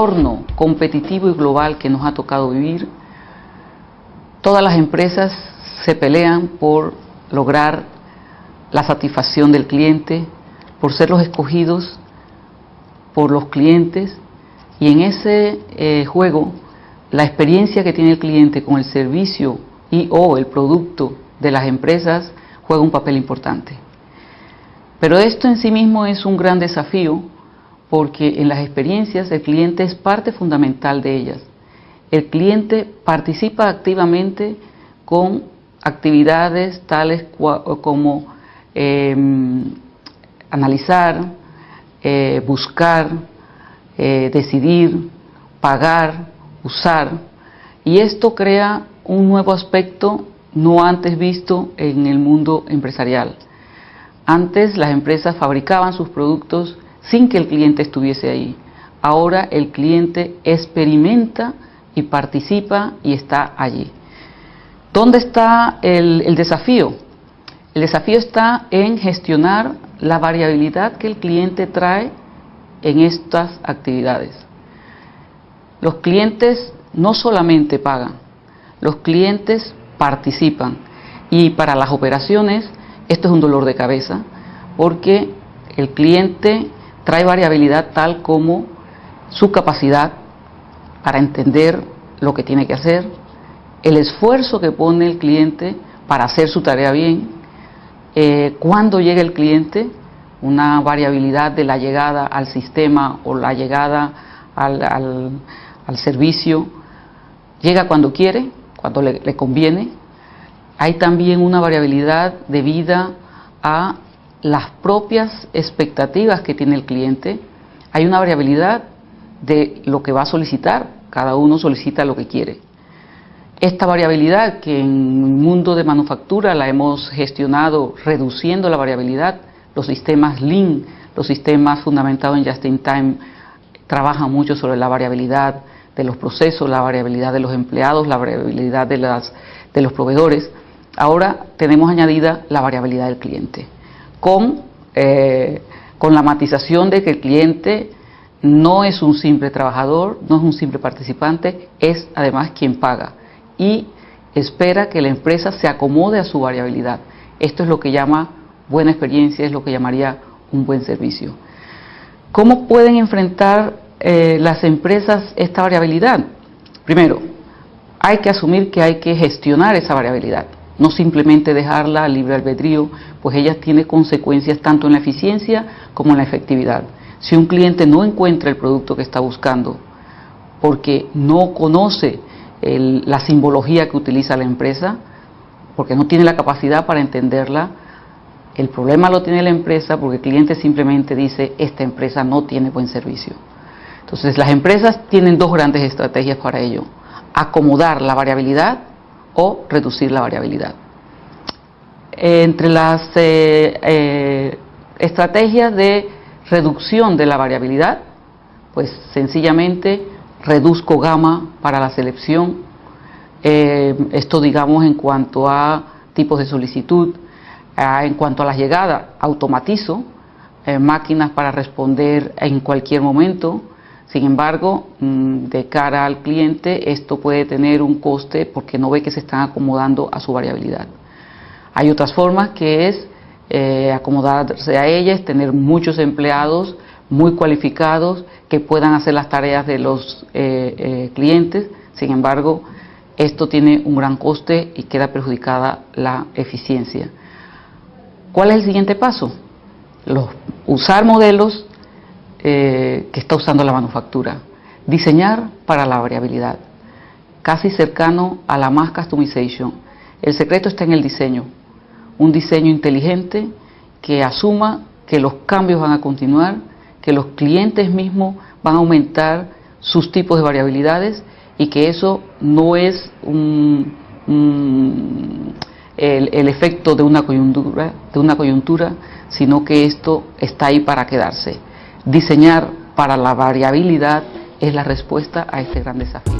entorno competitivo y global que nos ha tocado vivir, todas las empresas se pelean por lograr la satisfacción del cliente, por ser los escogidos por los clientes y en ese eh, juego la experiencia que tiene el cliente con el servicio y o el producto de las empresas juega un papel importante. Pero esto en sí mismo es un gran desafío porque en las experiencias el cliente es parte fundamental de ellas. El cliente participa activamente con actividades tales como em, analizar, eh, buscar, eh, decidir, pagar, usar, y esto crea un nuevo aspecto no antes visto en el mundo empresarial. Antes las empresas fabricaban sus productos sin que el cliente estuviese ahí. Ahora el cliente experimenta y participa y está allí. ¿Dónde está el, el desafío? El desafío está en gestionar la variabilidad que el cliente trae en estas actividades. Los clientes no solamente pagan, los clientes participan y para las operaciones esto es un dolor de cabeza porque el cliente trae variabilidad tal como su capacidad para entender lo que tiene que hacer, el esfuerzo que pone el cliente para hacer su tarea bien, eh, cuando llega el cliente, una variabilidad de la llegada al sistema o la llegada al, al, servicio, llega cuando quiere, cuando le, le conviene. Hay también una variabilidad debida a las propias expectativas que tiene el cliente, hay una variabilidad de lo que va a solicitar, cada uno solicita lo que quiere. Esta variabilidad que en el mundo de manufactura la hemos gestionado reduciendo la variabilidad, los sistemas Lean, los sistemas fundamentados en Just-in-Time trabajan mucho sobre la variabilidad de los procesos, la variabilidad de los empleados, la variabilidad de, las, de los proveedores. Ahora tenemos añadida la variabilidad del cliente con, eh, con la matización de que el cliente no es un simple trabajador, no es un simple participante, es además quien paga y espera que la empresa se acomode a su variabilidad. Esto es lo que llama buena experiencia, es lo que llamaría un buen servicio. ¿Cómo pueden enfrentar eh, las empresas esta variabilidad? Primero, hay que asumir que hay que gestionar esa variabilidad no simplemente dejarla al libre albedrío, pues ella tiene consecuencias tanto en la eficiencia como en la efectividad. Si un cliente no encuentra el producto que está buscando porque no conoce la simbología que utiliza la empresa, porque no tiene la capacidad para entenderla, el problema lo tiene la empresa porque el cliente simplemente dice, esta empresa no tiene buen servicio. Entonces las empresas tienen dos grandes estrategias para ello. Acomodar la variabilidad o reducir la variabilidad. Entre las eh, eh, estrategias de reducción de la variabilidad, pues sencillamente reduzco gama para la selección, eh, esto digamos en cuanto a tipos de solicitud, en cuanto a las llegadas, automatizo máquinas para responder en cualquier momento, sin embargo, mm, de cara al cliente, esto puede tener un coste porque no ve que se están acomodando a su variabilidad. Hay otras formas que es eh, acomodarse a ellas, tener muchos empleados muy cualificados que puedan hacer las tareas de los eh, eh, clientes. Sin embargo, esto tiene un gran coste y queda perjudicada la eficiencia. ¿Cuál es el siguiente paso? usar modelos eh, que está usando la manufactura. Diseñar para la variabilidad, casi cercano a la más customization. El secreto está en el diseño, un diseño inteligente que asuma que los cambios van a continuar, que los clientes mismos van a aumentar sus tipos de variabilidades y que eso no es un, el, el, efecto de una coyuntura, de una coyuntura, sino que esto está ahí para quedarse. Diseñar para la variabilidad es la respuesta a este gran desafío.